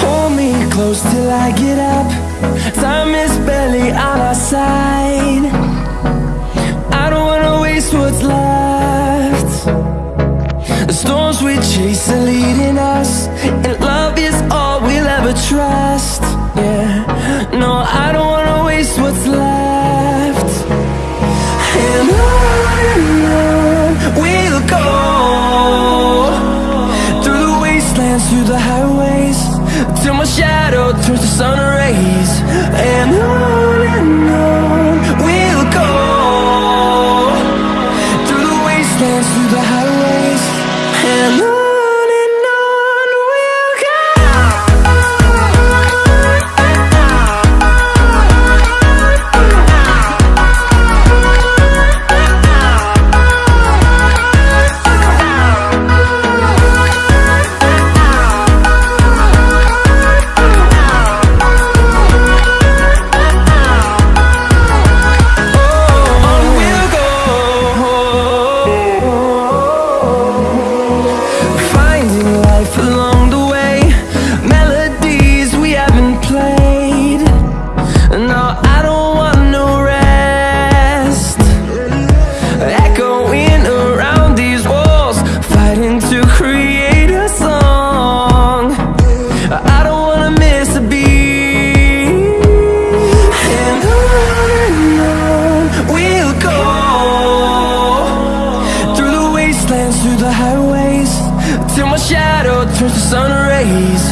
Hold me close till I get up. Time is barely on our side. I don't wanna waste what's left. The storms we chase are leading us And love is all the highways. Till my shadow turns to sun rays. And the highways Till my shadow turns to sun rays